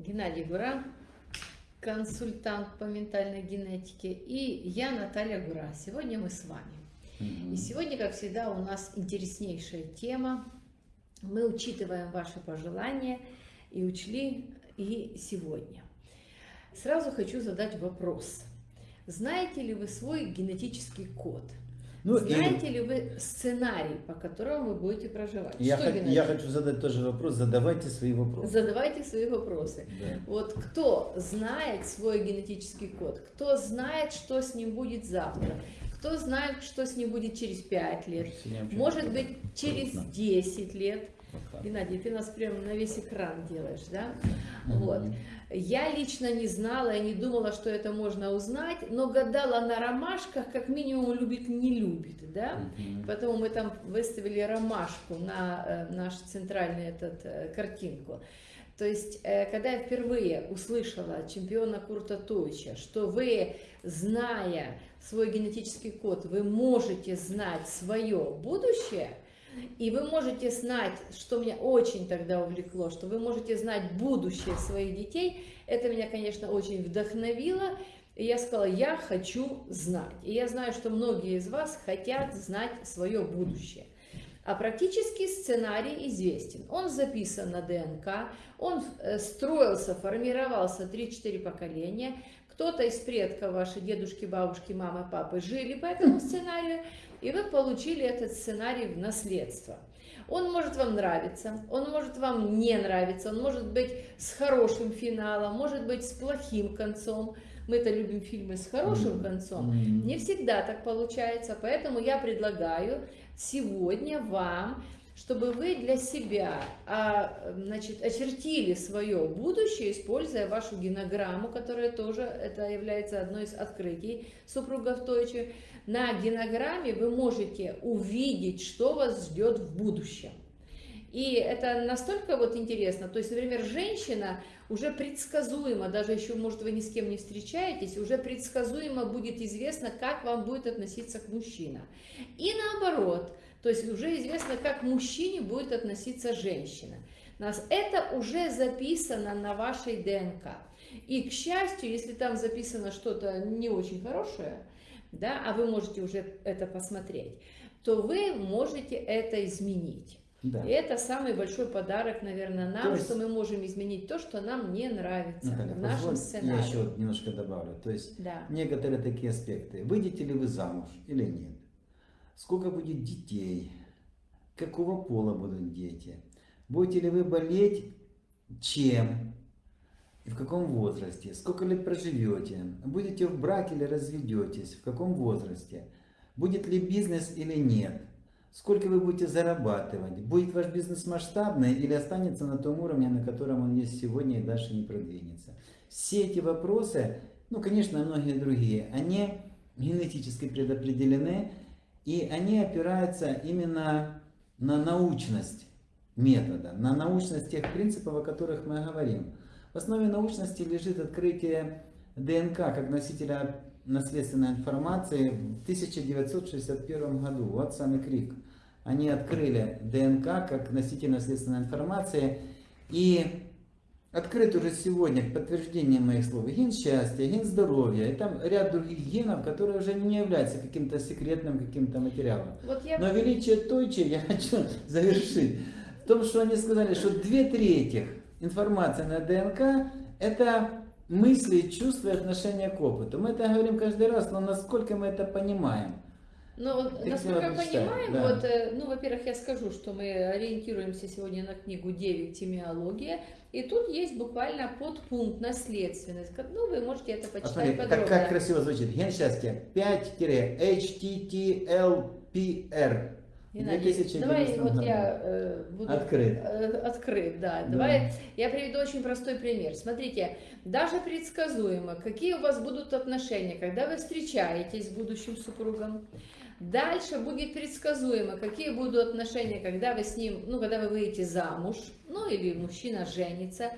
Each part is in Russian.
Геннадий Гура, консультант по ментальной генетике, и я Наталья Гура. Сегодня мы с вами. И сегодня, как всегда, у нас интереснейшая тема. Мы учитываем ваши пожелания и учли и сегодня. Сразу хочу задать вопрос. Знаете ли вы свой генетический код? Ну, Знаете и... ли вы сценарий, по которому вы будете проживать? Я, х... я хочу задать тоже вопрос. Задавайте свои вопросы. Задавайте свои вопросы. Да. Вот кто знает свой генетический код? Кто знает, что с ним будет завтра? Кто знает, что с ним будет через 5 лет? Может быть, через 10 лет? Геннадий, ты нас прямо на весь экран делаешь, да? Вот. Я лично не знала, я не думала, что это можно узнать, но гадала на ромашках, как минимум любит, не любит, да? Поэтому мы там выставили ромашку на э, наш центральный этот э, картинку. То есть, э, когда я впервые услышала от чемпиона Курта Тойча, что вы, зная свой генетический код, вы можете знать свое будущее – и вы можете знать, что меня очень тогда увлекло, что вы можете знать будущее своих детей. Это меня, конечно, очень вдохновило. И я сказала, я хочу знать. И я знаю, что многие из вас хотят знать свое будущее. А практический сценарий известен. Он записан на ДНК, он э, строился, формировался 3-4 поколения. Кто-то из предков, ваши дедушки, бабушки, мамы, папы жили по этому сценарию, и вы получили этот сценарий в наследство. Он может вам нравиться, он может вам не нравиться, он может быть с хорошим финалом, может быть с плохим концом. Мы-то любим фильмы с хорошим концом. Не всегда так получается, поэтому я предлагаю сегодня вам чтобы вы для себя а, значит, очертили свое будущее, используя вашу генограмму, которая тоже это является одной из открытий супругов Тойчи. На генограмме вы можете увидеть, что вас ждет в будущем. И это настолько вот интересно, то есть, например, женщина уже предсказуемо, даже еще, может, вы ни с кем не встречаетесь, уже предсказуемо будет известно, как вам будет относиться к мужчинам. И наоборот, то есть уже известно, как к мужчине будет относиться женщина. Нас это уже записано на вашей ДНК. И, к счастью, если там записано что-то не очень хорошее, да, а вы можете уже это посмотреть, то вы можете это изменить. Да. И это самый большой подарок, наверное, нам, есть, что мы можем изменить то, что нам не нравится Наталья, в нашем сценарии. Я еще немножко добавлю. То есть да. некоторые такие аспекты. Выйдете ли вы замуж или нет? Сколько будет детей, какого пола будут дети, будете ли вы болеть, чем? И в каком возрасте, сколько лет проживете, будете в браке или разведетесь, в каком возрасте, будет ли бизнес или нет, сколько вы будете зарабатывать, будет ваш бизнес масштабный или останется на том уровне, на котором он есть сегодня и дальше не продвинется. Все эти вопросы, ну, конечно, многие другие, они генетически предопределены, и они опираются именно на научность метода, на научность тех принципов, о которых мы говорим. В основе научности лежит открытие ДНК как носителя наследственной информации в 1961 году. Вот самый крик. Они открыли ДНК как носитель наследственной информации. И открыт уже сегодня к подтверждению моих слов ген счастья, ген здоровья, и там ряд других генов, которые уже не являются каким-то секретным каким-то материалом. Вот я... Но величие Тойчи, я хочу завершить, в том, что они сказали, что две трети информации на ДНК это мысли, чувства и отношения к опыту. Мы это говорим каждый раз, но насколько мы это понимаем? Но ну, насколько я понимаю, да. вот, э, ну, во-первых, я скажу, что мы ориентируемся сегодня на книгу 9 «Темиология», и тут есть буквально подпункт «Наследственность». Ну, вы можете это почитать Посмотри, подробно. Как, как красиво звучит. Ген счастья 5-HTTLPR. Геннадий, давай вот я э, буду открыт. Э, открыт, да. да. Давай я приведу очень простой пример. Смотрите, даже предсказуемо, какие у вас будут отношения, когда вы встречаетесь с будущим супругом. Дальше будет предсказуемо, какие будут отношения, когда вы с ним, ну, когда вы выйдете замуж, ну, или мужчина женится.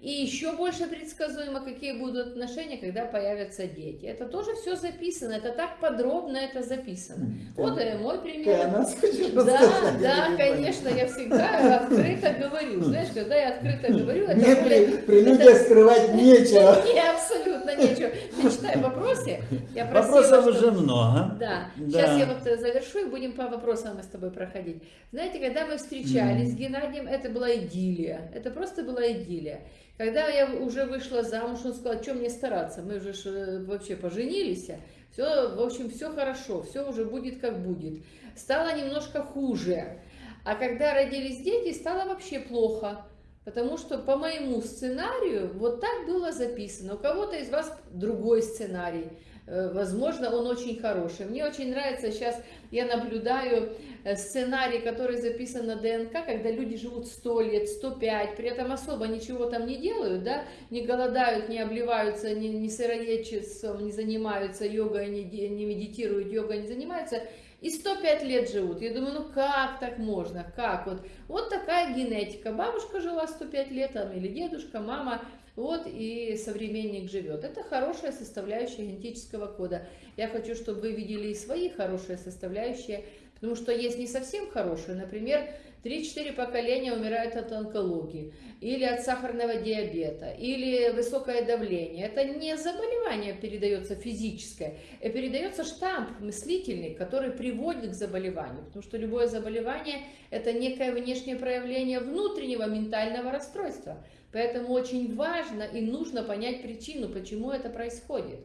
И еще больше предсказуемо, какие будут отношения, когда появятся дети. Это тоже все записано, это так подробно это записано. Ты, вот э, мой пример. Ты да, да, конечно, я всегда открыто говорю. Знаешь, когда я открыто говорю, это Мне при, прелюдия это... скрывать нечего. Не, абсолютно нечего. Читай вопросы. Я просила, Вопросов чтобы... уже много. Да. да. Сейчас я вот завершу и будем по вопросам мы с тобой проходить. Знаете, когда мы встречались mm. с Геннадием, это была идиллия. Это просто была идиллия. Когда я уже вышла замуж, он сказал, что мне стараться, мы уже э, вообще поженились, все, в общем, все хорошо, все уже будет как будет. Стало немножко хуже, а когда родились дети, стало вообще плохо. Потому что по моему сценарию вот так было записано. У кого-то из вас другой сценарий. Э, возможно, он очень хороший. Мне очень нравится сейчас, я наблюдаю э, сценарий, который записан на ДНК, когда люди живут 100 лет, 105, при этом особо ничего там не делают, да, не голодают, не обливаются, не, не сыроедчеством не занимаются, йогой не, не медитируют, йогой не занимаются, и 105 лет живут. Я думаю, ну как так можно, как? Вот, вот такая генетика. Бабушка жила 105 лет, там, или дедушка, мама, вот и современник живет. Это хорошая составляющая генетического кода. Я хочу, чтобы вы видели и свои хорошие составляющие, потому что есть не совсем хорошие. Например, 3-4 поколения умирают от онкологии, или от сахарного диабета, или высокое давление. Это не заболевание передается физическое, а передается штамп мыслительный, который приводит к заболеванию. Потому что любое заболевание – это некое внешнее проявление внутреннего ментального расстройства. Поэтому очень важно и нужно понять причину, почему это происходит.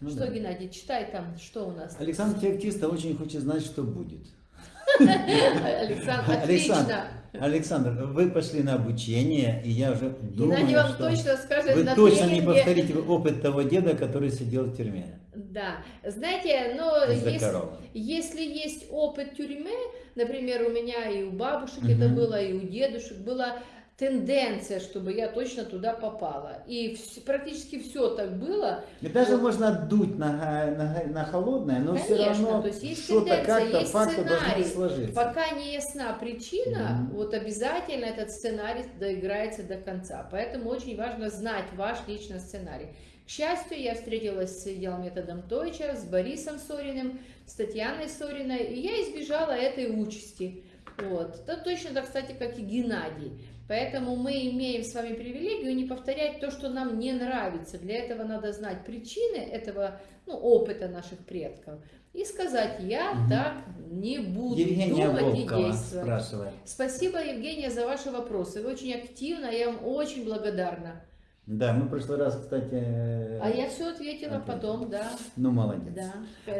Ну, что, да. Геннадий, читай там, что у нас. Александр Феоктиста очень хочет знать, что будет. Александр, отлично. Александр, вы пошли на обучение, и я уже думаю, Геннадий вам что точно скажет вы точно не повторите опыт того деда, который сидел в тюрьме. Да, знаете, но есть, если есть опыт тюрьмы, например, у меня и у бабушек угу. это было, и у дедушек было, тенденция, чтобы я точно туда попала. И практически все так было. И даже вот. можно дуть на, на, на холодное, но Конечно, все равно то есть есть что-то как-то факты должны сложиться. Пока не ясна причина, -hmm. вот обязательно этот сценарий доиграется до конца. Поэтому очень важно знать ваш личный сценарий. К счастью, я встретилась с идеал-методом Тойча, с Борисом Сориным, с Татьяной Сориной, и я избежала этой участи. Вот. Это точно так, кстати, как и Геннадий. Поэтому мы имеем с вами привилегию не повторять то, что нам не нравится. Для этого надо знать причины этого ну, опыта наших предков. И сказать, я угу. так не буду Евгения думать Волкова и действовать. Спрашивает. Спасибо, Евгения, за ваши вопросы. Вы очень активно, я вам очень благодарна. Да, мы в прошлый раз, кстати... А я все ответила ответил. потом, да. Ну, молодец. Да.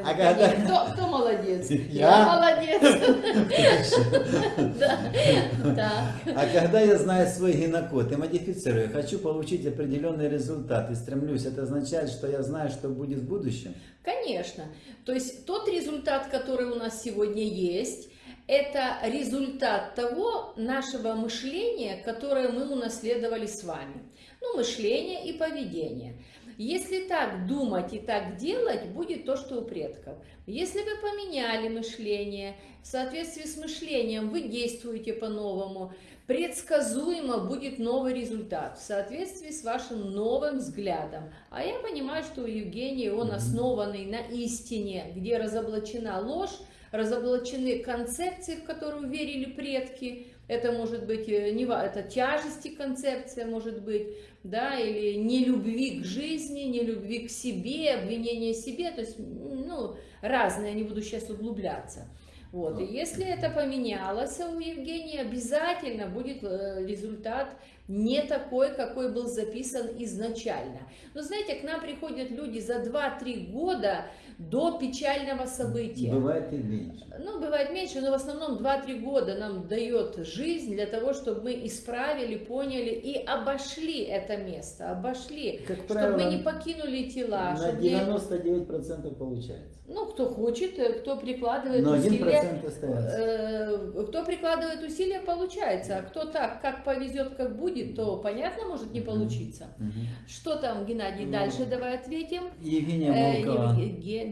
А когда... кто, кто молодец? Я? молодец. Да. А когда я знаю свой генокод и модифицирую, хочу получить определенный результат и стремлюсь, это означает, что я знаю, что будет в будущем? Конечно. То есть тот результат, который у нас сегодня есть, это результат того нашего мышления, которое мы унаследовали с вами ну, мышление и поведение. Если так думать и так делать, будет то, что у предков. Если вы поменяли мышление, в соответствии с мышлением вы действуете по-новому, предсказуемо будет новый результат в соответствии с вашим новым взглядом. А я понимаю, что у Евгения он основанный на истине, где разоблачена ложь, разоблачены концепции, в которые верили предки, это может быть, э, не, это тяжести концепция может быть, да, или не любви к жизни, не любви к себе, обвинение себе, то есть, ну, разные, не буду сейчас углубляться. Вот, и если это поменялось у Евгения, обязательно будет э, результат не такой, какой был записан изначально. Но знаете, к нам приходят люди за 2-3 года, до печального события. Бывает и меньше. Ну, бывает меньше, но в основном 2-3 года нам дает жизнь для того, чтобы мы исправили, поняли и обошли это место, обошли, как чтобы правило, мы не покинули тела. На 99% не... получается. Ну, кто хочет, э, кто прикладывает но усилия. Э, кто прикладывает усилия, получается. А кто так, как повезет, как будет, то, понятно, может не получиться. Угу. Что там, Геннадий, ну, дальше давай ответим. Евгения Волкова. Э,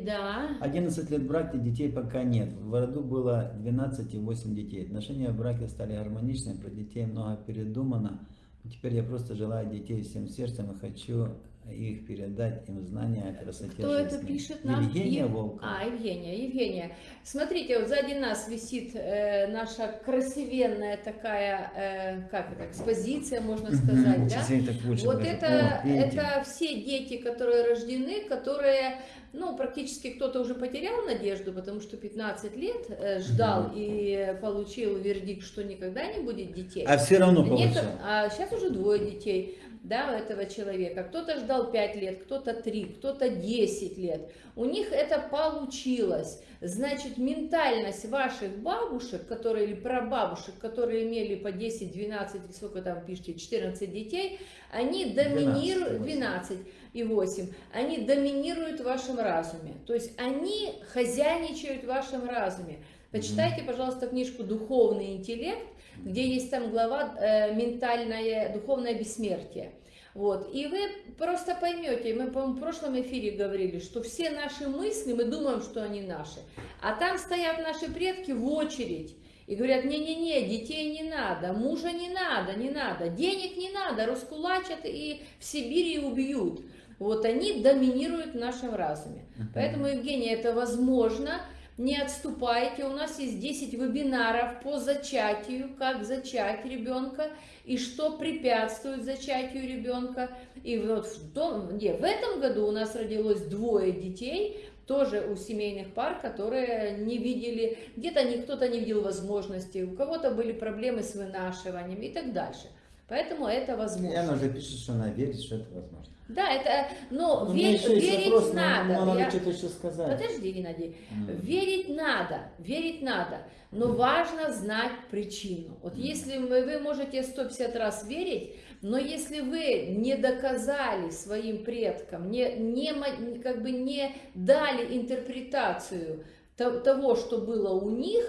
да. 11 лет брака, детей пока нет. В роду было 12 и 8 детей. Отношения в браке стали гармоничными, про детей много передумано. Теперь я просто желаю детей всем сердцем и хочу их передать им знания о красоте Кто жизни. это пишет нам? Евгения Ев... Волкова. А, Евгения, Евгения. Смотрите, вот сзади нас висит э, наша красивенная такая, э, как это, экспозиция, можно сказать, да? Вот это, О, это все дети, которые рождены, которые ну, практически кто-то уже потерял надежду, потому что 15 лет э, ждал и получил вердикт, что никогда не будет детей. А все равно получил. Нет, а сейчас уже двое детей да, у этого человека. Кто-то ждал 5 лет, кто-то 3, кто-то 10 лет. У них это получилось. Значит, ментальность ваших бабушек, которые или прабабушек, которые имели по 10, 12, сколько там пишите, 14 детей, они доминируют, 12 и 8, они доминируют в вашем разуме. То есть они хозяйничают в вашем разуме. Почитайте, пожалуйста, книжку «Духовный интеллект», где есть там глава э, «Ментальное духовное бессмертие». Вот. И вы просто поймете, мы, по в прошлом эфире говорили, что все наши мысли, мы думаем, что они наши, а там стоят наши предки в очередь и говорят, не-не-не, детей не надо, мужа не надо, не надо, денег не надо, раскулачат и в Сибири убьют. Вот они доминируют в нашем разуме. Поэтому, Евгения, это возможно, не отступайте. У нас есть 10 вебинаров по зачатию, как зачать ребенка и что препятствует зачатию ребенка. И вот в, том, не, в этом году у нас родилось двое детей, тоже у семейных пар, которые не видели, где-то кто-то не видел возможности, у кого-то были проблемы с вынашиванием и так дальше. Поэтому это возможно. И она уже пишет, что она верит, что это возможно. Да, это, но, но вер, верить вопрос, надо. Надо что-то еще сказать. Подожди, Геннадий. Mm. Верить надо, верить надо, но mm. важно знать причину. Вот mm. если вы, вы можете 150 раз верить, но если вы не доказали своим предкам, не, не, как бы не дали интерпретацию того, что было у них,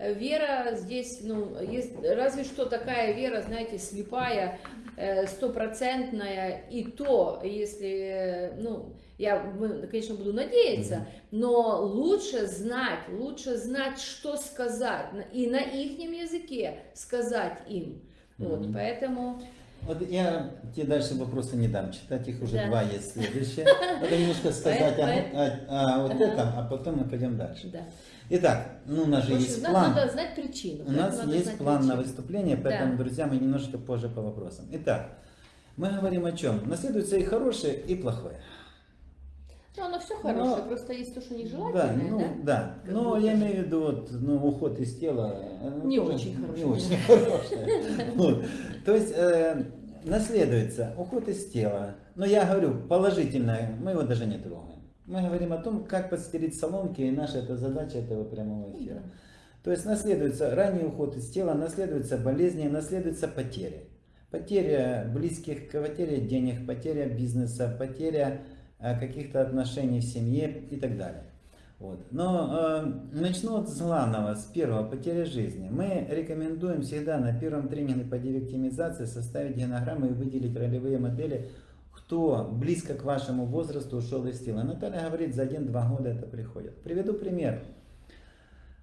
вера здесь, ну, есть разве что такая вера, знаете, слепая, э, стопроцентная, и то, если, ну, я, конечно, буду надеяться, но лучше знать, лучше знать, что сказать, и на их языке сказать им. Вот, поэтому... Вот я тебе дальше вопросы не дам, читать их уже да. два есть следующие. Надо немножко сказать о, о, о вот этом, а потом мы пойдем дальше. Да. Итак, ну у нас же есть план. Надо знать причину. У нас есть план причину. на выступление, поэтому, да. друзья, мы немножко позже по вопросам. Итак, мы говорим о чем? Наследуется и хорошее, и плохое. Ну, оно все хорошее, Но, просто есть то, что нежелательное, да? Ну, да, да. Но я имею в виду, вот, ну, уход из тела... Не очень хорошее. Не очень хорошее. То есть, э, наследуется уход из тела. Но я говорю, положительное, мы его даже не трогаем. Мы говорим о том, как подстелить соломки, и наша это задача этого прямого эфира. То есть наследуется ранний уход из тела, наследуются болезни, наследуются потери. Потеря близких, потеря денег, потеря бизнеса, потеря э, каких-то отношений в семье и так далее. Вот. Но э, начну с главного, с первого, потеря жизни. Мы рекомендуем всегда на первом тренинге по девиктимизации составить генограммы и выделить ролевые модели кто близко к вашему возрасту ушел из тела. Наталья говорит, за один-два года это приходит. Приведу пример.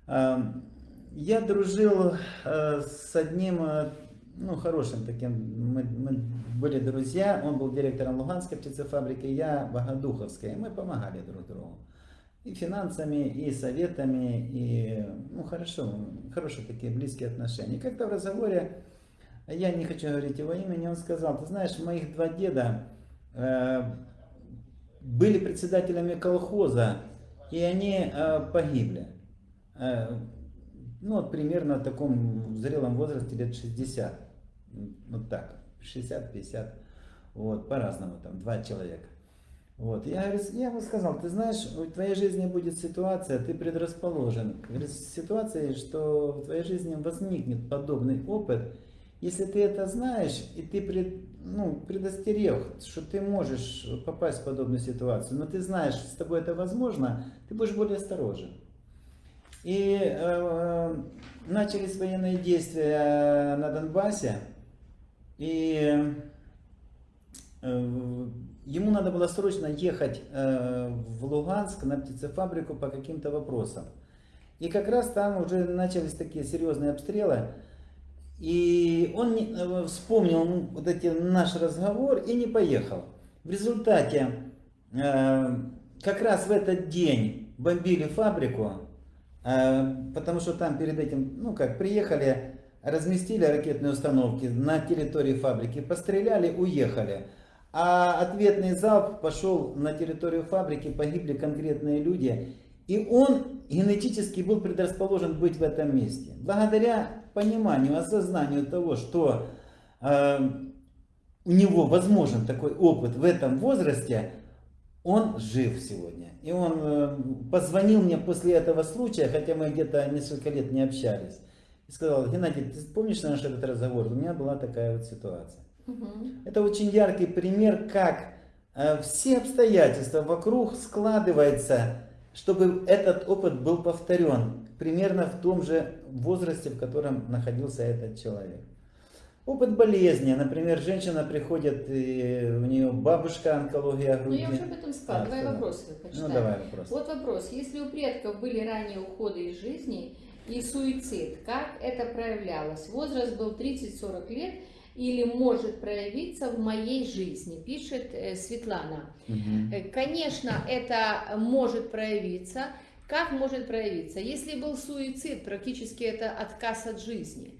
Эм, я дружил э, с одним, э, ну, хорошим таким, мы, мы были друзья, он был директором Луганской птицефабрики, я Богодуховской, мы помогали друг другу. И финансами, и советами, и, ну, хорошо, хорошие такие близкие отношения. Как-то в разговоре, я не хочу говорить его имени, он сказал, ты знаешь, моих два деда, были председателями колхоза, и они э, погибли. Э, ну, вот примерно в таком зрелом возрасте, лет 60. Вот так, 60-50. Вот, по-разному, там, два человека. Вот, я, я ему сказал, ты знаешь, в твоей жизни будет ситуация, ты предрасположен к ситуации, что в твоей жизни возникнет подобный опыт, если ты это знаешь, и ты пред, ну, предостерег, что ты можешь попасть в подобную ситуацию, но ты знаешь, с тобой это возможно, ты будешь более осторожен. И э, начались военные действия на Донбассе, и э, ему надо было срочно ехать э, в Луганск на птицефабрику по каким-то вопросам. И как раз там уже начались такие серьезные обстрелы, И он э, вспомнил вот эти наш разговор и не поехал. В результате, э, как раз в этот день бомбили фабрику, э, потому что там перед этим, ну как, приехали, разместили ракетные установки на территории фабрики, постреляли, уехали. А ответный залп пошел на территорию фабрики, погибли конкретные люди. И он генетически был предрасположен быть в этом месте. Благодаря пониманию, осознанию того, что э, у него возможен такой опыт в этом возрасте, он жив сегодня. И он э, позвонил мне после этого случая, хотя мы где-то несколько лет не общались. И сказал, Геннадий, ты помнишь наш этот разговор? У меня была такая вот ситуация. Угу. Это очень яркий пример, как э, все обстоятельства вокруг складываются чтобы этот опыт был повторен примерно в том же возрасте, в котором находился этот человек. Опыт болезни, например, женщина приходит, и у нее бабушка онкология груди. Ну я уже об этом сказала, а, давай что? вопросы почитаем. Ну давай вопрос. Вот вопрос, если у предков были ранние уходы из жизни и суицид, как это проявлялось? Возраст был 30-40 лет, или может проявиться в моей жизни, пишет э, Светлана. Угу. Конечно, это может проявиться. Как может проявиться? Если был суицид, практически это отказ от жизни.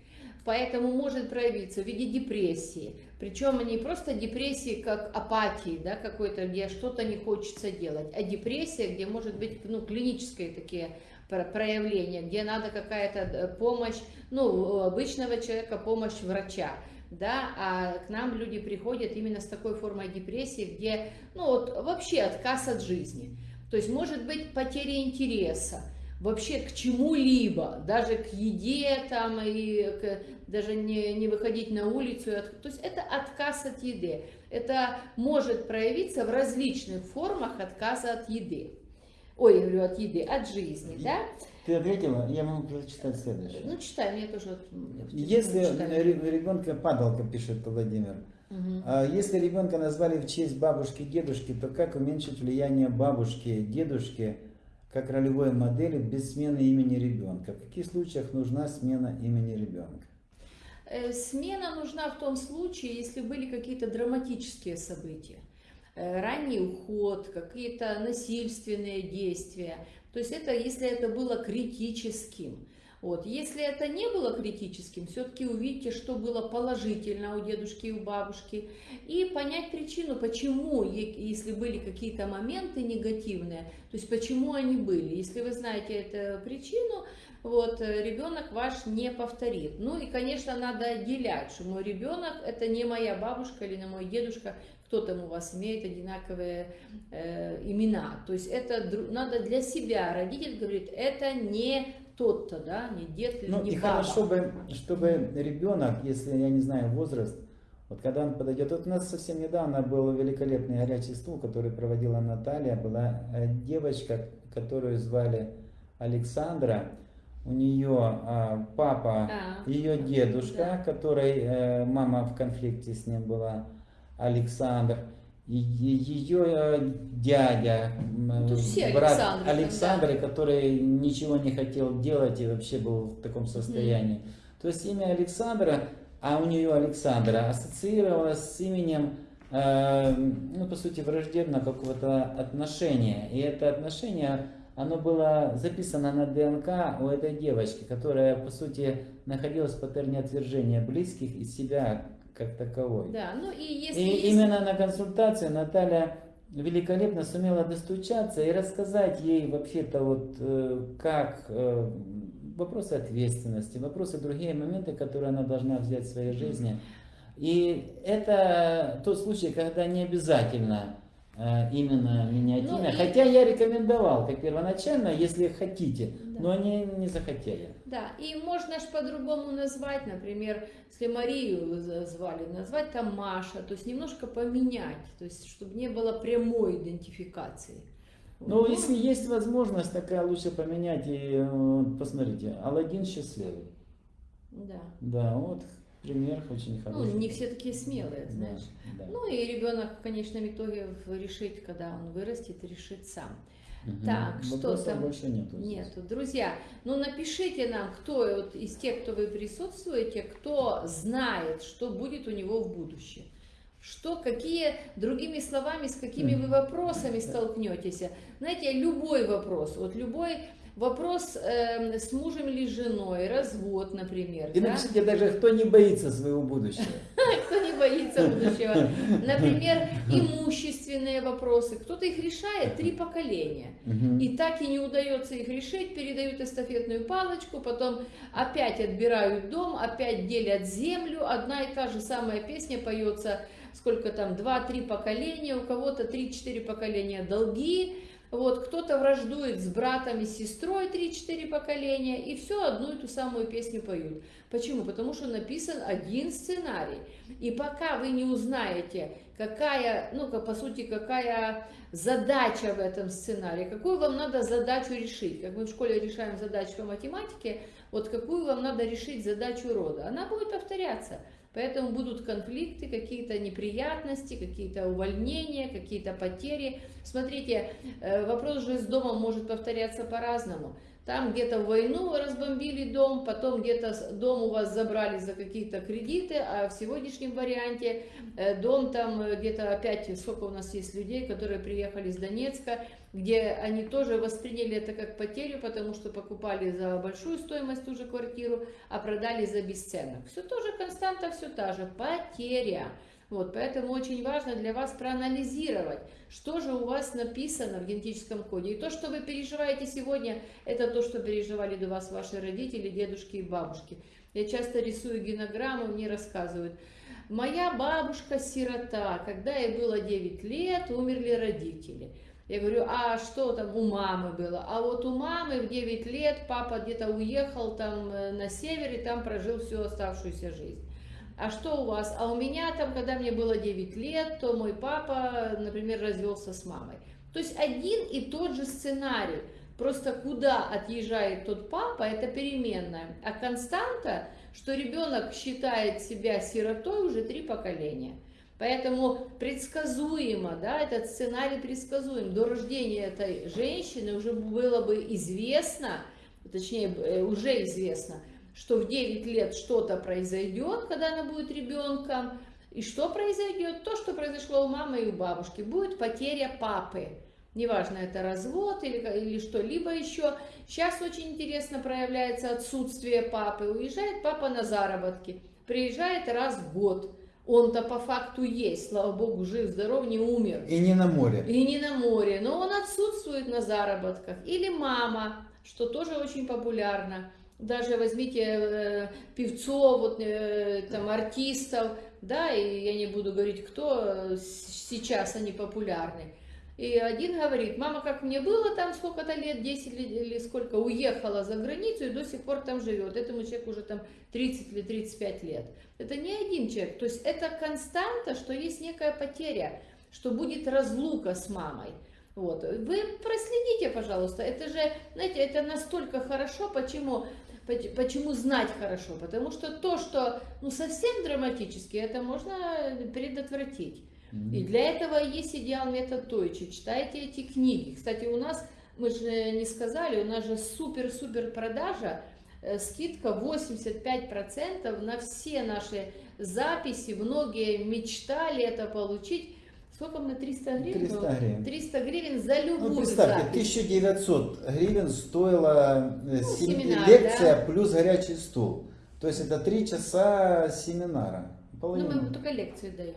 Поэтому может проявиться в виде депрессии. Причем не просто депрессии как апатии, да, какой-то, где что-то не хочется делать, а депрессия, где может быть ну, клинические такие проявления, где надо какая-то э, помощь, ну, обычного человека, помощь врача да, а к нам люди приходят именно с такой формой депрессии, где, ну вот вообще отказ от жизни. То есть может быть потеря интереса, вообще к чему-либо, даже к еде там и к, даже не, не выходить на улицу. То есть это отказ от еды. Это может проявиться в различных формах отказа от еды. Ой, я говорю, от еды, от жизни, да? Ты ответила, я могу прочитать следующее. Ну, читай, мне тоже... Если ребенка, падалка, пишет Владимир, угу. если ребенка назвали в честь бабушки, дедушки, то как уменьшить влияние бабушки, дедушки, как ролевой модели без смены имени ребенка? В каких случаях нужна смена имени ребенка? Э, смена нужна в том случае, если были какие-то драматические события. Э, ранний уход, какие-то насильственные действия, то есть это, если это было критическим. Вот. Если это не было критическим, все-таки увидите, что было положительно у дедушки и у бабушки, и понять причину, почему, если были какие-то моменты негативные, то есть почему они были. Если вы знаете эту причину, вот, ребенок ваш не повторит. Ну и, конечно, надо отделять, что мой ребенок это не моя бабушка или не мой дедушка, кто там у вас имеет одинаковые э, имена. То есть это надо для себя. Родитель говорит, это не тот-то, да, не дед или ну, не и баба. хорошо бы, чтобы ребенок, если, я не знаю, возраст, вот когда он подойдет, вот у нас совсем недавно был великолепный горячий стул, который проводила Наталья, была э, девочка, которую звали Александра, у нее а, папа, а, ее дедушка, да. который э, мама в конфликте с ним была, Александр, ее э, дядя, брат Александр, Александр да. который ничего не хотел делать и вообще был в таком состоянии. Mm. То есть имя Александра, а у нее Александра ассоциировалось с именем, э, ну по сути враждебного какого-то отношения. И это отношение, оно было записано на ДНК у этой девочки, которая по сути находилась в паттерне отвержения близких и себя как таковой. Да, ну и если... И есть... именно на консультации Наталья великолепно сумела достучаться и рассказать ей вообще-то вот э, как э, вопросы ответственности, вопросы другие моменты, которые она должна взять в своей жизни. И это тот случай, когда не обязательно э, именно менять ну, имя. И... Хотя я рекомендовал, как первоначально, если хотите, да. но они не захотели. Да, и можно же по-другому назвать, например, если Марию звали, назвать там Маша, то есть немножко поменять, то есть чтобы не было прямой идентификации. Ну, вот. если есть возможность такая, лучше поменять. И посмотрите, Алладин счастливый. Да. Да, вот пример очень хороший. Ну, не все такие смелые, знаешь. Да, да. Ну и ребенок в конечном итоге решить, когда он вырастет, решит сам. Угу. Так, что там? больше нету. Нету. Друзья, ну напишите нам, кто вот из тех, кто вы присутствуете, кто знает, что будет у него в будущем. Что, какие, другими словами, с какими вы вопросами столкнетесь. Знаете, любой вопрос, вот любой Вопрос э, с мужем или женой, развод, например. И да? напишите даже, кто не боится своего будущего. Кто не боится будущего. Например, имущественные вопросы. Кто-то их решает три поколения. И так и не удается их решить, передают эстафетную палочку, потом опять отбирают дом, опять делят землю. Одна и та же самая песня поется, сколько там, два-три поколения, у кого-то три-четыре поколения долги вот, кто-то враждует с братом и сестрой 3-4 поколения, и все одну и ту самую песню поют. Почему? Потому что написан один сценарий. И пока вы не узнаете, какая, ну, по сути, какая задача в этом сценарии, какую вам надо задачу решить, как мы в школе решаем задачу по математике, вот какую вам надо решить задачу рода, она будет повторяться. Поэтому будут конфликты, какие-то неприятности, какие-то увольнения, какие-то потери. Смотрите, э, вопрос же с домом может повторяться по-разному. Там где-то в войну разбомбили дом, потом где-то дом у вас забрали за какие-то кредиты, а в сегодняшнем варианте э, дом там э, где-то опять, сколько у нас есть людей, которые приехали из Донецка, где они тоже восприняли это как потерю, потому что покупали за большую стоимость ту же квартиру, а продали за бесценок. Все тоже константа, все та же, потеря. Вот, поэтому очень важно для вас проанализировать, что же у вас написано в генетическом коде. И то, что вы переживаете сегодня, это то, что переживали до вас ваши родители, дедушки и бабушки. Я часто рисую генограммы, мне рассказывают. Моя бабушка сирота, когда ей было 9 лет, умерли родители. Я говорю, а что там у мамы было? А вот у мамы в 9 лет папа где-то уехал там э, на север и там прожил всю оставшуюся жизнь а что у вас? А у меня там, когда мне было 9 лет, то мой папа, например, развелся с мамой. То есть один и тот же сценарий. Просто куда отъезжает тот папа, это переменная. А константа, что ребенок считает себя сиротой уже три поколения. Поэтому предсказуемо, да, этот сценарий предсказуем. До рождения этой женщины уже было бы известно, точнее, э, уже известно, что в 9 лет что-то произойдет, когда она будет ребенком, и что произойдет? То, что произошло у мамы и у бабушки. Будет потеря папы. Неважно, это развод или, или что-либо еще. Сейчас очень интересно проявляется отсутствие папы. Уезжает папа на заработки. Приезжает раз в год. Он-то по факту есть, слава богу, жив, здоров, не умер. И не на море. И не на море, но он отсутствует на заработках. Или мама, что тоже очень популярно даже возьмите э, певцов, вот, э, там, артистов, да, и я не буду говорить, кто сейчас они популярны. И один говорит, мама, как мне было там сколько-то лет, 10 или сколько, уехала за границу и до сих пор там живет. Этому человеку уже там 30 или 35 лет. Это не один человек. То есть это константа, что есть некая потеря, что будет разлука с мамой. Вот. Вы проследите, пожалуйста. Это же, знаете, это настолько хорошо, почему Почему знать хорошо? Потому что то, что ну, совсем драматически, это можно предотвратить. Mm-hmm. И для этого есть идеал метод Тойчи. Читайте эти книги. Кстати, у нас, мы же не сказали, у нас же супер-супер продажа, э, скидка 85% на все наши записи. Многие мечтали это получить. Сколько мне 300 гривен? 300 гривен. 300 гривен за любую ну, представьте, запись. 1900 гривен стоила э, ну, сем... семинар, лекция да? плюс горячий стул. То есть это 3 часа семинара. Половина. Ну, мы только лекции даем.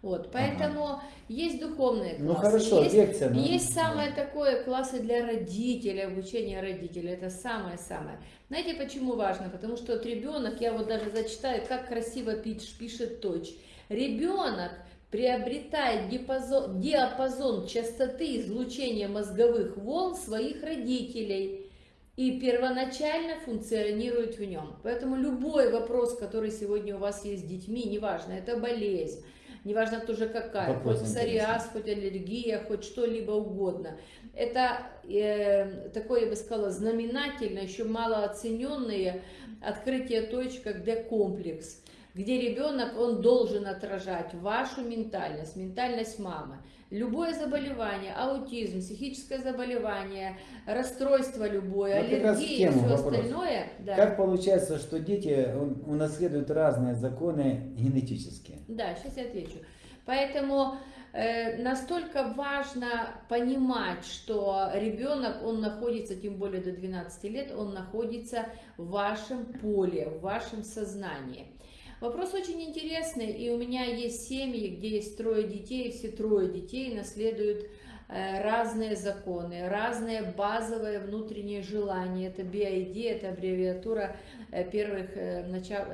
Вот, поэтому ага. есть духовные ну, классы. Ну хорошо, есть, лекция. Но... Есть самое такое классы для родителей, обучение родителей. Это самое-самое. Знаете, почему важно? Потому что вот ребенок, я вот даже зачитаю, как красиво пишет Точ. Ребенок приобретает диапазон, диапазон частоты излучения мозговых волн своих родителей и первоначально функционирует в нем. Поэтому любой вопрос, который сегодня у вас есть с детьми, неважно, это болезнь, неважно тоже какая, вопрос хоть псориаз, хоть аллергия, хоть что-либо угодно. Это э, такое, я бы сказала, знаменательно, еще малооцененное открытие точек, как D-комплекс где ребенок, он должен отражать вашу ментальность, ментальность мамы. Любое заболевание, аутизм, психическое заболевание, расстройство любое, вот аллергия и все вопрос. остальное. Да. Как получается, что дети унаследуют разные законы генетические? Да, сейчас я отвечу. Поэтому э, настолько важно понимать, что ребенок, он находится, тем более до 12 лет, он находится в вашем поле, в вашем сознании. Вопрос очень интересный, и у меня есть семьи, где есть трое детей, и все трое детей наследуют э, разные законы, разные базовые внутренние желания. Это BID, это аббревиатура э, первых э, начал,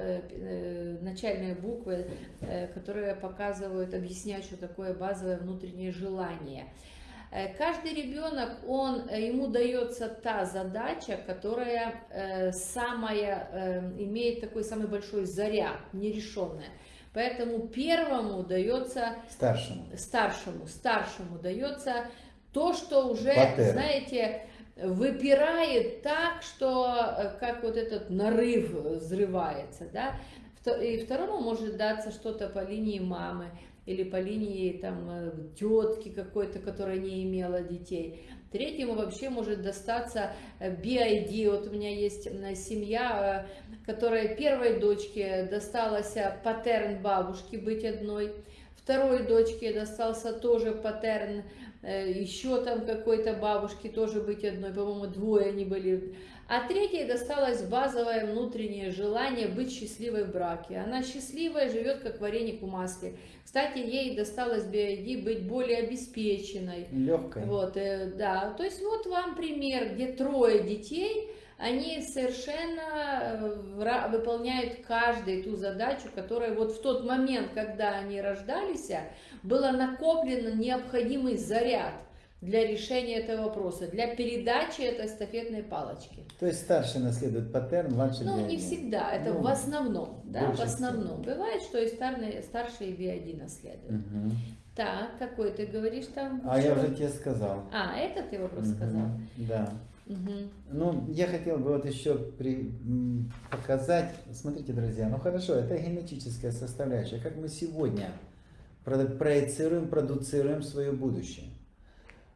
начальные буквы, которые показывают, объясняют, что такое базовое внутреннее желание. Э, каждый ребенок, он, э, ему дается та задача, которая э, самая, имеет такой самый большой заряд, нерешенная. Поэтому первому дается... Старшему. Старшему, старшему дается то, что уже, Патер. знаете, выпирает так, что как вот этот нарыв взрывается, да. И второму может даться что-то по линии мамы или по линии там э, тетки какой-то, которая не имела детей. Третьему вообще может достаться BID. Э, вот у меня есть семья, э, которая первой дочке досталась паттерн бабушки быть одной, второй дочке достался тоже паттерн еще там какой-то бабушки тоже быть одной, по-моему, двое они были а третьей досталось базовое внутреннее желание быть счастливой в браке. Она счастливая, живет как вареник в масле. Кстати, ей досталось BID быть более обеспеченной. Легкой. Вот, э, да. То есть вот вам пример, где трое детей, они совершенно э, выполняют каждую ту задачу, которая вот в тот момент, когда они рождались, было накоплено необходимый заряд для решения этого вопроса, для передачи этой эстафетной палочки. То есть старший наследует паттерн, младший Ну, не всегда, это ну, в основном, да, в основном. Всего. Бывает, что и старший, старший B1 наследует. Угу. Так, какой ты говоришь там? А я уже тебе сказал. А, это ты вопрос угу. сказал? Да. Угу. Ну, я хотел бы вот еще при, показать, смотрите, друзья, ну хорошо, это генетическая составляющая, как мы сегодня проецируем, продуцируем свое будущее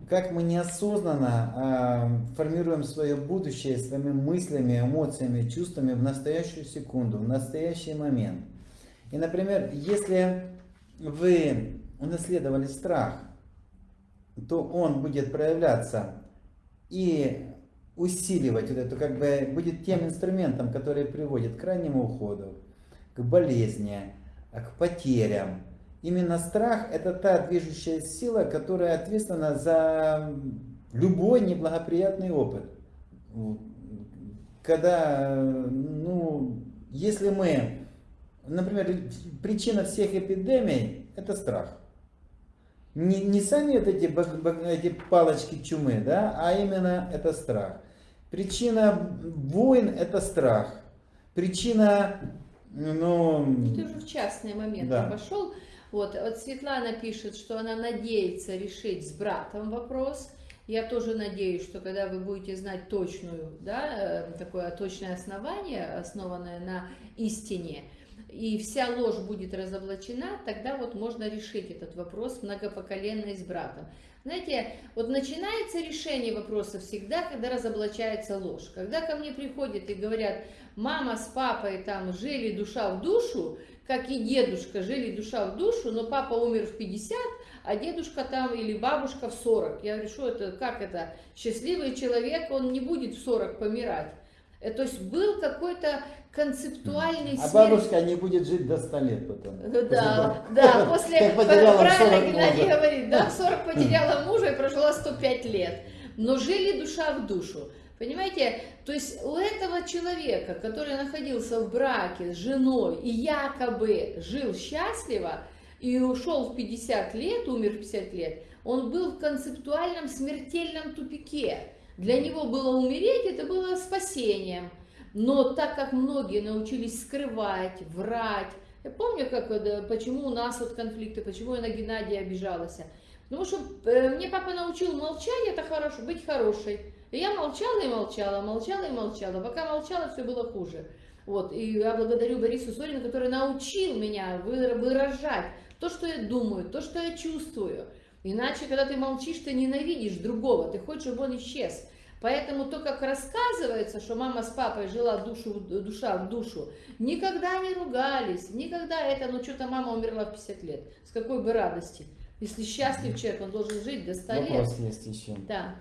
как мы неосознанно э, формируем свое будущее своими мыслями, эмоциями, чувствами в настоящую секунду, в настоящий момент. И, например, если вы унаследовали страх, то он будет проявляться и усиливать вот это, как бы будет тем инструментом, который приводит к раннему уходу, к болезни, к потерям, Именно страх – это та движущая сила, которая ответственна за любой неблагоприятный опыт. Когда, ну, если мы, например, причина всех эпидемий – это страх. Не, не сами вот эти, эти палочки чумы, да, а именно это страх. Причина войн – это страх. Причина, ну... Ты уже в частный момент да. пошел. Вот, вот Светлана пишет, что она надеется решить с братом вопрос. Я тоже надеюсь, что когда вы будете знать точную, да, э, такое точное основание, основанное на истине, и вся ложь будет разоблачена, тогда вот можно решить этот вопрос многопоколенно с братом. Знаете, вот начинается решение вопроса всегда, когда разоблачается ложь. Когда ко мне приходят и говорят, мама с папой там жили душа в душу, как и дедушка, жили душа в душу, но папа умер в 50, а дедушка там или бабушка в 40. Я говорю, что это, как это, счастливый человек, он не будет в 40 помирать. Э, то есть был какой-то концептуальный А бабушка не будет жить до 100 лет потом. Да, после, да, после, правильно Геннадий говорит, да, в 40 потеряла мужа и прожила 105 лет. Но жили душа в душу. Понимаете, то есть у этого человека, который находился в браке с женой и якобы жил счастливо, и ушел в 50 лет, умер в 50 лет, он был в концептуальном смертельном тупике. Для него было умереть, это было спасением. Но так как многие научились скрывать, врать, я помню, как, почему у нас вот конфликты, почему я на Геннадия обижалась. Потому что э, мне папа научил молчать, это хорошо, быть хорошей. И я молчала и молчала, молчала и молчала. Пока молчала, все было хуже. Вот, и я благодарю Борису Сорину, который научил меня выражать то, что я думаю, то, что я чувствую. Иначе, когда ты молчишь, ты ненавидишь другого, ты хочешь, чтобы он исчез. Поэтому то, как рассказывается, что мама с папой жила душу, душа в душу, никогда не ругались, никогда это, ну что-то мама умерла в 50 лет. С какой бы радости. Если счастлив человек, он должен жить до 100 Вопрос лет. Вопрос есть еще. Да.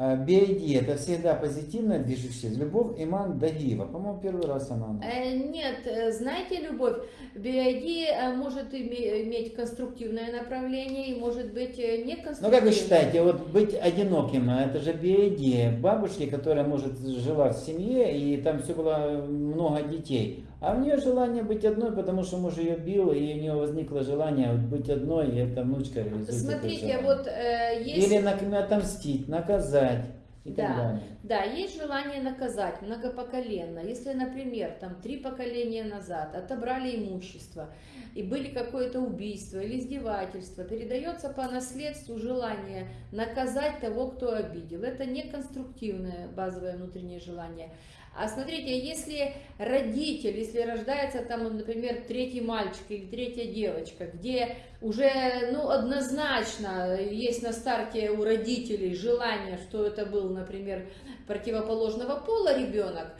BID это всегда позитивная движущая. Любовь Иман Дагиева. По-моему, первый раз она. Э, нет, э, знаете, любовь, BID э, может иметь конструктивное направление и может быть не конструктивное. Ну как вы считаете, вот быть одиноким, а это же BID. Бабушки, которая, может, жила в семье и там все было много детей. А у нее желание быть одной, потому что муж ее бил, и у нее возникло желание быть одной, и эта внучка реализует Смотрите, вот э, есть... Или отомстить, наказать. И да, так да, есть желание наказать многопоколенно. Если, например, там три поколения назад отобрали имущество, и были какое-то убийство или издевательство, передается по наследству желание наказать того, кто обидел. Это не конструктивное базовое внутреннее желание. А смотрите, если родитель, если рождается там, например, третий мальчик или третья девочка, где уже ну, однозначно есть на старте у родителей желание, что это был, например, противоположного пола ребенок,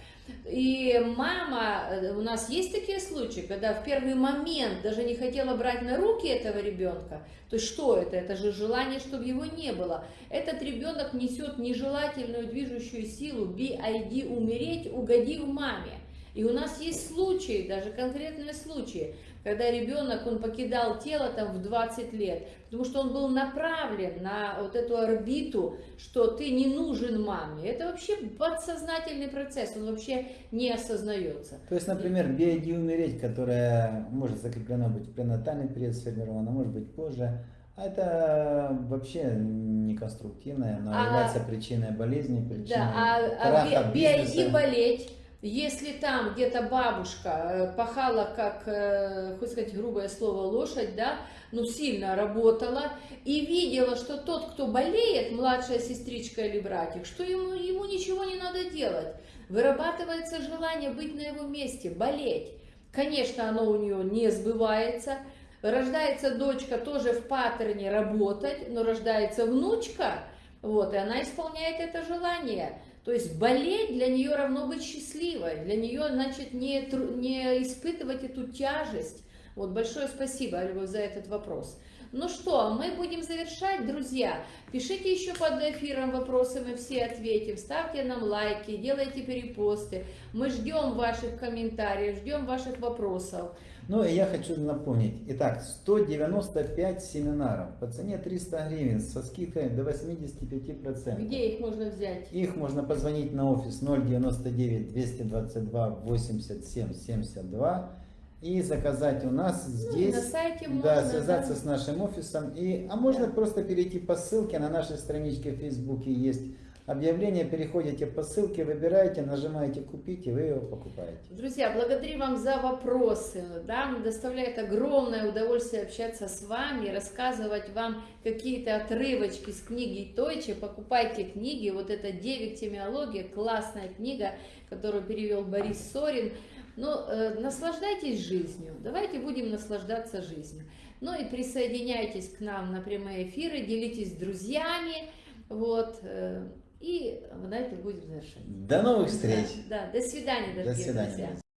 и мама, э, у нас есть такие случаи, когда в первый момент даже не хотела брать на руки этого ребенка. То есть что это? Это же желание, чтобы его не было. Этот ребенок несет нежелательную движущую силу BID умереть, угодив маме. И у нас есть случаи, даже конкретные случаи, когда ребенок, он покидал тело там в 20 лет, потому что он был направлен на вот эту орбиту, что ты не нужен маме. Это вообще подсознательный процесс, он вообще не осознается. То есть, например, биоди умереть, которая может закреплена быть в пренатальный период сформирована, может быть позже, а это вообще не конструктивное, но а, является причиной болезни, причиной да, а, а биоди болеть если там где-то бабушка э, пахала, как, э, хоть сказать грубое слово, лошадь, да, ну сильно работала, и видела, что тот, кто болеет, младшая сестричка или братик, что ему, ему ничего не надо делать. Вырабатывается желание быть на его месте, болеть. Конечно, оно у нее не сбывается. Рождается дочка тоже в паттерне работать, но рождается внучка, вот, и она исполняет это желание. То есть болеть для нее равно быть счастливой, для нее, значит, не, не испытывать эту тяжесть. Вот большое спасибо, Любовь, за этот вопрос. Ну что, мы будем завершать, друзья. Пишите еще под эфиром вопросы, мы все ответим. Ставьте нам лайки, делайте перепосты. Мы ждем ваших комментариев, ждем ваших вопросов. Ну и я хочу напомнить. Итак, 195 семинаров по цене 300 гривен со скидкой до 85%. Где их можно взять? Их можно позвонить на офис 099 222 87 72 и заказать у нас здесь. Ну, на сайте можно, да, связаться да. с нашим офисом. И, а можно да. просто перейти по ссылке на нашей страничке в Фейсбуке есть объявление, переходите по ссылке, выбираете, нажимаете «Купить» и вы его покупаете. Друзья, благодарю вам за вопросы. Да, доставляет огромное удовольствие общаться с вами, рассказывать вам какие-то отрывочки с книги Тойче. Покупайте книги. Вот это «Девик темиология», классная книга, которую перевел Борис Сорин. Ну, э, наслаждайтесь жизнью. Давайте будем наслаждаться жизнью. Ну и присоединяйтесь к нам на прямые эфиры, делитесь с друзьями. Вот. Э, и на этом будем завершать. До новых встреч. Да, да до свидания, дорогие до свидания. друзья.